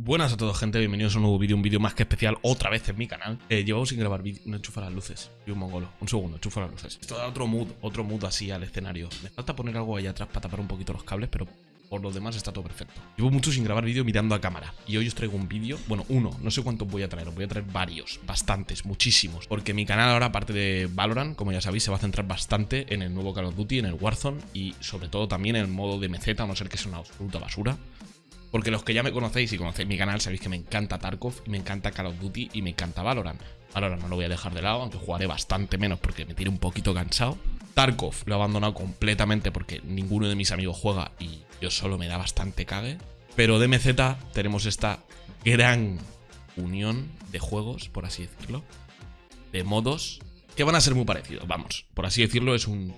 Buenas a todos gente, bienvenidos a un nuevo vídeo, un vídeo más que especial otra vez en mi canal. Eh, Llevamos sin grabar vídeo, no enchufa las luces, y un mongolo, un segundo, enchufa las luces. Esto da otro mood, otro mood así al escenario. Me falta poner algo ahí atrás para tapar un poquito los cables, pero por lo demás está todo perfecto. Llevo mucho sin grabar vídeo mirando a cámara. Y hoy os traigo un vídeo, bueno, uno, no sé cuántos voy a traer Os voy a traer varios, bastantes, muchísimos. Porque mi canal ahora, aparte de Valorant, como ya sabéis Se va a centrar bastante en el nuevo Call of Duty, en el Warzone Y sobre todo también en el modo de MZ, a no ser que sea una absoluta basura porque los que ya me conocéis y conocéis mi canal sabéis que me encanta Tarkov y me encanta Call of Duty y me encanta Valorant. Valorant no lo voy a dejar de lado, aunque jugaré bastante menos porque me tiene un poquito cansado. Tarkov lo he abandonado completamente porque ninguno de mis amigos juega y yo solo me da bastante cague. Pero de MZ tenemos esta gran unión de juegos, por así decirlo, de modos que van a ser muy parecidos. Vamos, por así decirlo, es un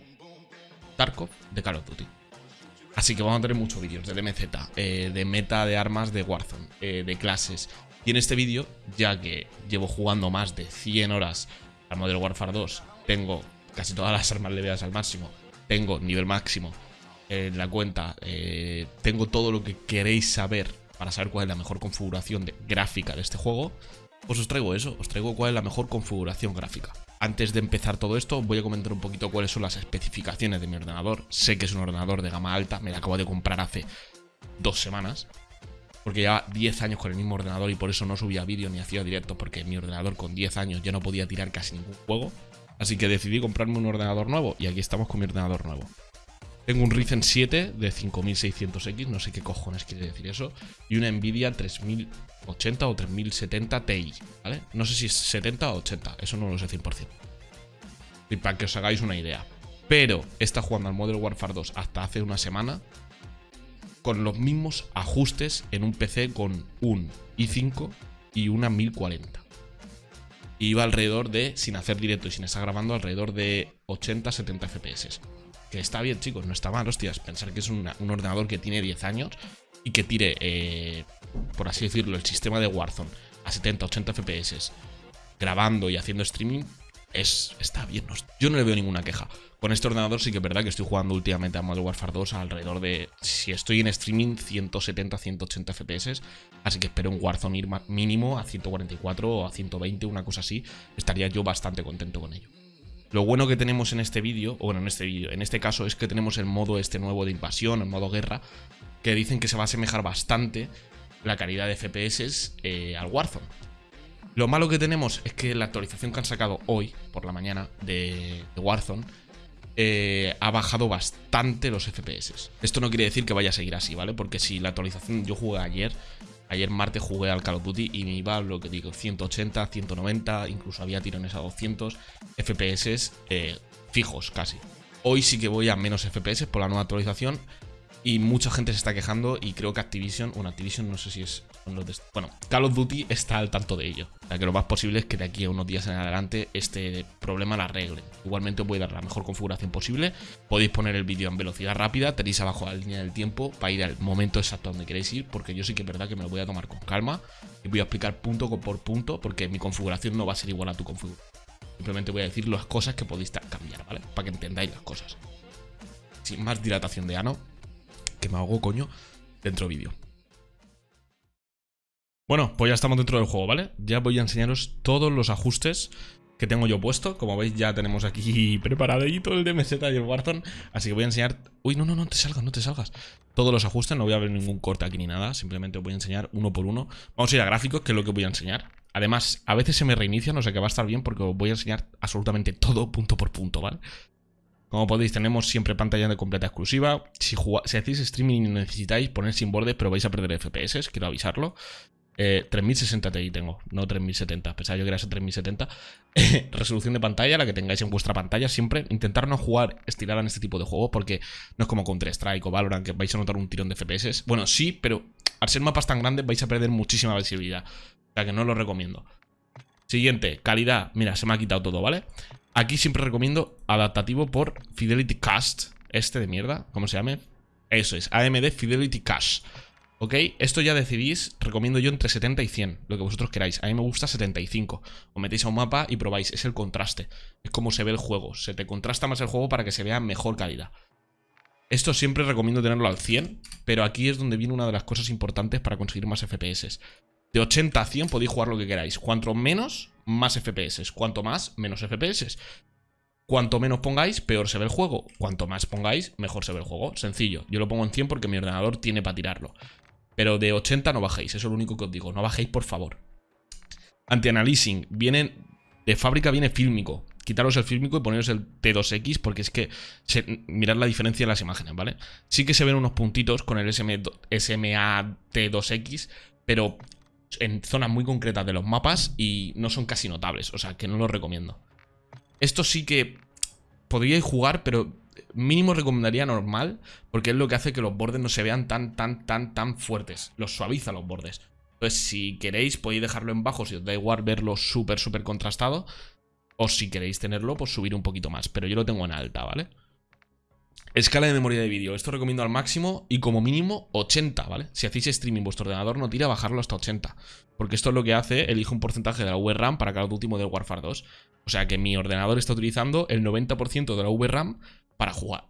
Tarkov de Call of Duty. Así que vamos a tener muchos vídeos de DMZ, eh, de meta de armas de Warzone, eh, de clases. Y en este vídeo, ya que llevo jugando más de 100 horas al Modern Warfare 2, tengo casi todas las armas leveas al máximo, tengo nivel máximo en la cuenta, eh, tengo todo lo que queréis saber para saber cuál es la mejor configuración de gráfica de este juego, pues os traigo eso, os traigo cuál es la mejor configuración gráfica. Antes de empezar todo esto, voy a comentar un poquito cuáles son las especificaciones de mi ordenador. Sé que es un ordenador de gama alta, me lo acabo de comprar hace dos semanas. Porque lleva 10 años con el mismo ordenador y por eso no subía vídeo ni hacía directo, porque mi ordenador con 10 años ya no podía tirar casi ningún juego. Así que decidí comprarme un ordenador nuevo y aquí estamos con mi ordenador nuevo. Tengo un Ryzen 7 de 5600X, no sé qué cojones quiere decir eso, y una Nvidia 3080 o 3070 Ti, ¿vale? No sé si es 70 o 80, eso no lo sé 100%. Y para que os hagáis una idea. Pero está jugando al Modern Warfare 2 hasta hace una semana con los mismos ajustes en un PC con un i5 y una 1040. Y va alrededor de, sin hacer directo y sin estar grabando, alrededor de 80-70 FPS. Que está bien, chicos, no está mal, hostias. Pensar que es un ordenador que tiene 10 años y que tire, eh, por así decirlo, el sistema de Warzone a 70-80 FPS grabando y haciendo streaming, es, está bien. yo no le veo ninguna queja. Con este ordenador sí que es verdad que estoy jugando últimamente a Modern Warfare 2 alrededor de, si estoy en streaming, 170-180 FPS. Así que espero un Warzone ir mínimo a 144 o a 120, una cosa así. Estaría yo bastante contento con ello. Lo bueno que tenemos en este vídeo, o bueno, en este vídeo, en este caso es que tenemos el modo este nuevo de invasión, el modo guerra, que dicen que se va a asemejar bastante la calidad de FPS eh, al Warzone. Lo malo que tenemos es que la actualización que han sacado hoy, por la mañana, de, Warzone, eh, ha bajado bastante los FPS. Esto no quiere decir que vaya a seguir así, ¿vale? Porque si la actualización yo jugué ayer Ayer martes jugué al Call of Duty y me iba, lo que digo, 180, 190, incluso había tirones a 200 FPS eh, fijos casi. Hoy sí que voy a menos FPS por la nueva actualización y mucha gente se está quejando y creo que Activision, bueno, Activision no sé si es bueno, Call of Duty está al tanto de ello. O sea, que lo más posible es que de aquí a unos días en adelante este problema lo arregle. Igualmente os voy a dar la mejor configuración posible. Podéis poner el vídeo en velocidad rápida, tenéis abajo la línea del tiempo para ir al momento exacto donde queréis ir, porque yo sí que es verdad que me lo voy a tomar con calma y voy a explicar punto por punto, porque mi configuración no va a ser igual a tu configuración. Simplemente voy a decir las cosas que podéis cambiar, ¿vale? Para que entendáis las cosas. Sin más dilatación de ano, que me hago coño, dentro vídeo. Bueno, pues ya estamos dentro del juego, ¿vale? Ya voy a enseñaros todos los ajustes que tengo yo puesto. Como veis, ya tenemos aquí preparadito el DMZ y el Warzone. Así que voy a enseñar... Uy, no, no, no te salgas, no te salgas. Todos los ajustes, no voy a ver ningún corte aquí ni nada. Simplemente os voy a enseñar uno por uno. Vamos a ir a gráficos, que es lo que voy a enseñar. Además, a veces se me reinicia, no sé qué va a estar bien porque os voy a enseñar absolutamente todo punto por punto, ¿vale? Como podéis, tenemos siempre pantalla de completa exclusiva. Si, si hacéis streaming y necesitáis poner sin borde, pero vais a perder FPS, quiero avisarlo. 3060 eh, Ti tengo, no 3070. Pensaba yo que era ese 3070. Resolución de pantalla, la que tengáis en vuestra pantalla. Siempre intentar no jugar estirada en este tipo de juegos porque no es como Counter-Strike o Valorant que vais a notar un tirón de FPS. Bueno, sí, pero al ser mapas tan grandes vais a perder muchísima visibilidad. O sea que no lo recomiendo. Siguiente, calidad. Mira, se me ha quitado todo, ¿vale? Aquí siempre recomiendo adaptativo por Fidelity Cast. Este de mierda, ¿cómo se llame? Eso es, AMD Fidelity Cast. ¿Ok? Esto ya decidís, recomiendo yo entre 70 y 100, lo que vosotros queráis. A mí me gusta 75. Os metéis a un mapa y probáis, es el contraste. Es como se ve el juego. Se te contrasta más el juego para que se vea mejor calidad. Esto siempre recomiendo tenerlo al 100, pero aquí es donde viene una de las cosas importantes para conseguir más FPS. De 80 a 100 podéis jugar lo que queráis. Cuanto menos, más FPS. Cuanto más, menos FPS. Cuanto menos pongáis, peor se ve el juego. Cuanto más pongáis, mejor se ve el juego. Sencillo. Yo lo pongo en 100 porque mi ordenador tiene para tirarlo. Pero de 80 no bajéis, eso es lo único que os digo. No bajéis, por favor. Anti-Analyzing. Viene... De fábrica viene fílmico. Quitaros el fílmico y poneros el T2X porque es que... mirad la diferencia en las imágenes, ¿vale? Sí que se ven unos puntitos con el SM, SMAT2X, pero en zonas muy concretas de los mapas y no son casi notables. O sea, que no lo recomiendo. Esto sí que podríais jugar, pero mínimo recomendaría normal, porque es lo que hace que los bordes no se vean tan, tan, tan, tan fuertes. Los suaviza los bordes. Entonces, si queréis, podéis dejarlo en bajo si os da igual verlo súper, súper contrastado. O si queréis tenerlo, pues subir un poquito más. Pero yo lo tengo en alta, ¿vale? Escala de memoria de vídeo. Esto recomiendo al máximo y como mínimo 80, ¿vale? Si hacéis streaming, vuestro ordenador no tira, bajarlo hasta 80. Porque esto es lo que hace, elige un porcentaje de la VRAM para cada último del Warfare 2. O sea que mi ordenador está utilizando el 90% de la VRAM para jugar.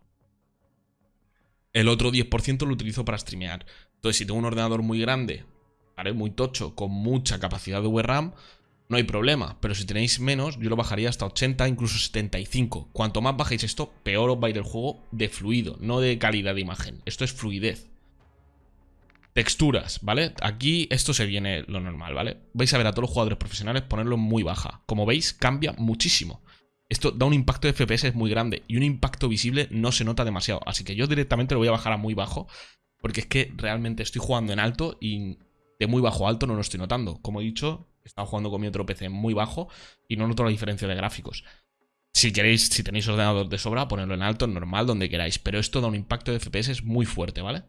El otro 10% lo utilizo para streamear. Entonces, si tengo un ordenador muy grande, ¿vale? Muy tocho, con mucha capacidad de VRAM, no hay problema. Pero si tenéis menos, yo lo bajaría hasta 80, incluso 75. Cuanto más bajéis esto, peor os va a ir el juego de fluido, no de calidad de imagen. Esto es fluidez. Texturas, ¿vale? Aquí esto se viene lo normal, ¿vale? Vais a ver a todos los jugadores profesionales ponerlo muy baja. Como veis, cambia muchísimo. Esto da un impacto de FPS muy grande y un impacto visible no se nota demasiado. Así que yo directamente lo voy a bajar a muy bajo porque es que realmente estoy jugando en alto y de muy bajo a alto no lo estoy notando. Como he dicho, he estado jugando con mi otro PC muy bajo y no noto la diferencia de gráficos. Si queréis, si tenéis ordenador de sobra, ponerlo en alto, normal, donde queráis. Pero esto da un impacto de FPS muy fuerte, ¿vale?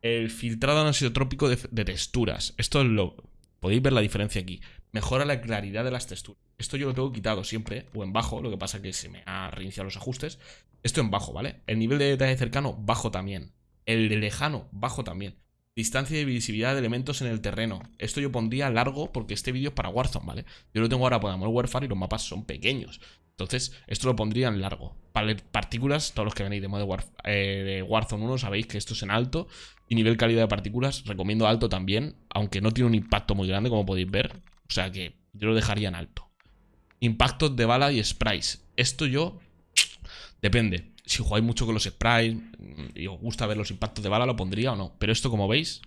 El filtrado anisotrópico de, de texturas. Esto es lo... Podéis ver la diferencia aquí. Mejora la claridad de las texturas. Esto yo lo tengo quitado siempre, o en bajo, lo que pasa que se me ha reiniciado los ajustes. Esto en bajo, ¿vale? El nivel de detalle cercano, bajo también. El de lejano, bajo también. Distancia de visibilidad de elementos en el terreno. Esto yo pondría largo porque este vídeo es para Warzone, ¿vale? Yo lo tengo ahora para Modern Warfare y los mapas son pequeños. Entonces, esto lo pondría en largo. Para partículas, todos los que venís de, Modern eh, de Warzone 1 sabéis que esto es en alto. Y nivel calidad de partículas, recomiendo alto también, aunque no tiene un impacto muy grande, como podéis ver. O sea que yo lo dejaría en alto. Impactos de bala y sprays. Esto yo... Depende. Si jugáis mucho con los sprays y os gusta ver los impactos de bala, lo pondría o no. Pero esto, como veis...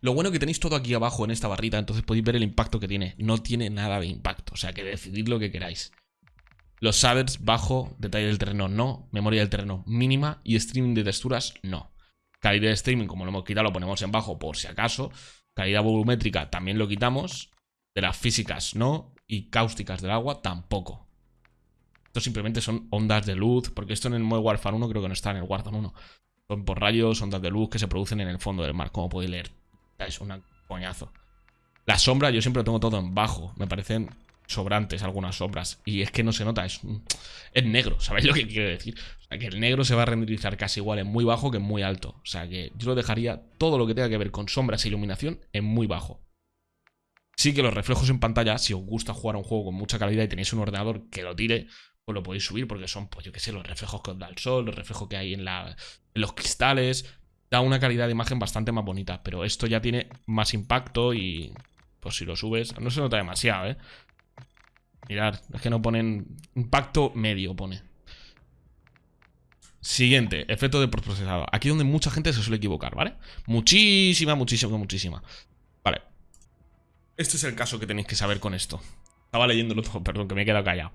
Lo bueno que tenéis todo aquí abajo en esta barrita, entonces podéis ver el impacto que tiene. No tiene nada de impacto, o sea que decidid lo que queráis. Los shaders bajo, detalle del terreno no, memoria del terreno mínima y streaming de texturas no. Calidad de streaming, como lo hemos quitado, lo ponemos en bajo por si acaso. Calidad volumétrica también lo quitamos. De las físicas no. Y cáusticas del agua tampoco. Esto simplemente son ondas de luz. Porque esto en el Modern Warfare 1 creo que no está en el Warzone 1. Son por rayos, ondas de luz que se producen en el fondo del mar. Como podéis leer. Es un coñazo. La sombra yo siempre lo tengo todo en bajo. Me parecen sobrantes algunas sombras. Y es que no se nota, es, es negro, ¿sabéis lo que quiero decir? O sea, que el negro se va a renderizar casi igual en muy bajo que en muy alto. O sea, que yo lo dejaría todo lo que tenga que ver con sombras e iluminación en muy bajo. Sí que los reflejos en pantalla, si os gusta jugar un juego con mucha calidad y tenéis un ordenador que lo tire, pues lo podéis subir porque son, pues yo qué sé, los reflejos que os da el sol, los reflejos que hay en, en los cristales. Da una calidad de imagen bastante más bonita, pero esto ya tiene más impacto y pues si lo subes, no se nota demasiado, ¿eh? Mirad, es que no ponen impacto medio, pone. Siguiente, efecto de procesado. Aquí donde mucha gente se suele equivocar, ¿vale? Muchísima, muchísima, muchísima. Este es el caso que tenéis que saber con esto. Estaba leyéndolo todo, perdón, que me he quedado callado.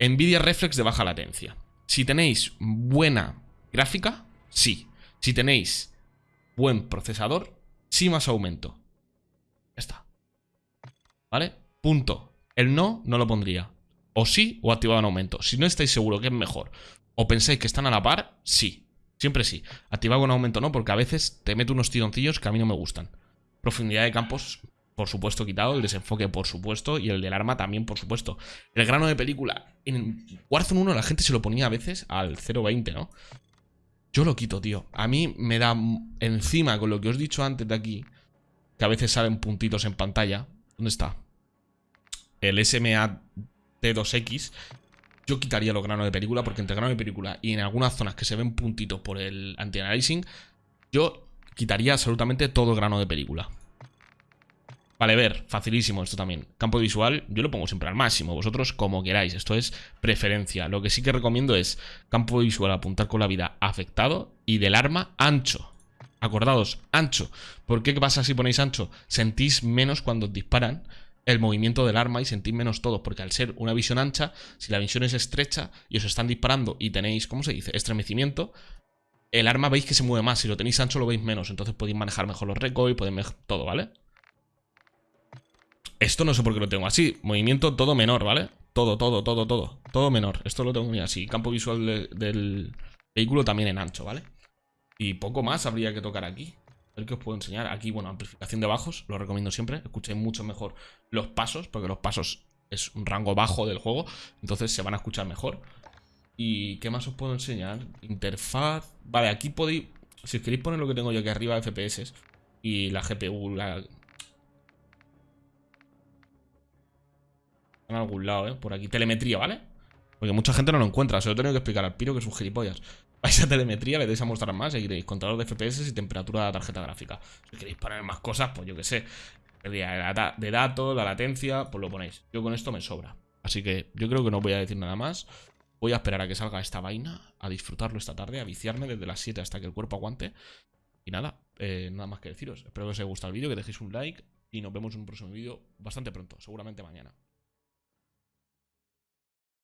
Nvidia Reflex de baja latencia. Si tenéis buena gráfica, sí. Si tenéis buen procesador, sí más aumento. Ya está. ¿Vale? Punto. El no, no lo pondría. O sí, o activado en aumento. Si no estáis seguros que es mejor, o pensáis que están a la par, sí. Siempre sí. Activado en aumento no, porque a veces te meto unos tironcillos que a mí no me gustan. Profundidad de campos, por supuesto, quitado. El desenfoque, por supuesto. Y el del arma también, por supuesto. El grano de película. En Warzone 1 la gente se lo ponía a veces al 0.20, ¿no? Yo lo quito, tío. A mí me da encima con lo que os he dicho antes de aquí, que a veces salen puntitos en pantalla. ¿Dónde está? El SMA T2X. yo quitaría los granos de película porque entre granos de película y en algunas zonas que se ven puntitos por el anti-aliasing, yo quitaría absolutamente todo grano de película. Vale, ver, facilísimo esto también. Campo visual, yo lo pongo siempre al máximo, vosotros como queráis, esto es preferencia. Lo que sí que recomiendo es campo visual apuntar con la vida afectado y del arma ancho. Acordados, ancho. ¿Por qué? ¿Qué pasa si ponéis ancho? Sentís menos cuando os disparan el movimiento del arma y sentís menos todo, porque al ser una visión ancha, si la visión es estrecha y os están disparando y tenéis, ¿cómo se dice? Estremecimiento, el arma veis que se mueve más, si lo tenéis ancho lo veis menos, entonces podéis manejar mejor los recoil, podéis todo, ¿vale? Esto no sé por qué lo tengo así, movimiento todo menor, ¿vale? Todo, todo, todo, todo, todo menor, esto lo tengo así, campo visual del vehículo también en ancho, ¿vale? Y poco más habría que tocar aquí ver que os puedo enseñar. Aquí, bueno, amplificación de bajos, lo recomiendo siempre. Escuchéis mucho mejor los pasos, porque los pasos es un rango bajo del juego, entonces se van a escuchar mejor. ¿Y qué más os puedo enseñar? Interfaz... Vale, aquí podéis... Si os queréis poner lo que tengo yo aquí arriba, FPS, y la GPU, la... En algún lado, ¿eh? Por aquí. Telemetría, ¿vale? Porque mucha gente no lo encuentra. Se lo tengo que explicar al piro que es un gilipollas. Vais a telemetría, le deis a mostrar más y queréis contador de FPS y temperatura de la tarjeta gráfica. Si queréis poner más cosas, pues yo que sé. De datos, la latencia, pues lo ponéis. Yo con esto me sobra. Así que yo creo que no voy a decir nada más. Voy a esperar a que salga esta vaina, a disfrutarlo esta tarde, a viciarme desde las 7 hasta que el cuerpo aguante. Y nada, eh, nada más que deciros. Espero que os haya gustado el vídeo, que dejéis un like y nos vemos en un próximo vídeo bastante pronto, seguramente mañana.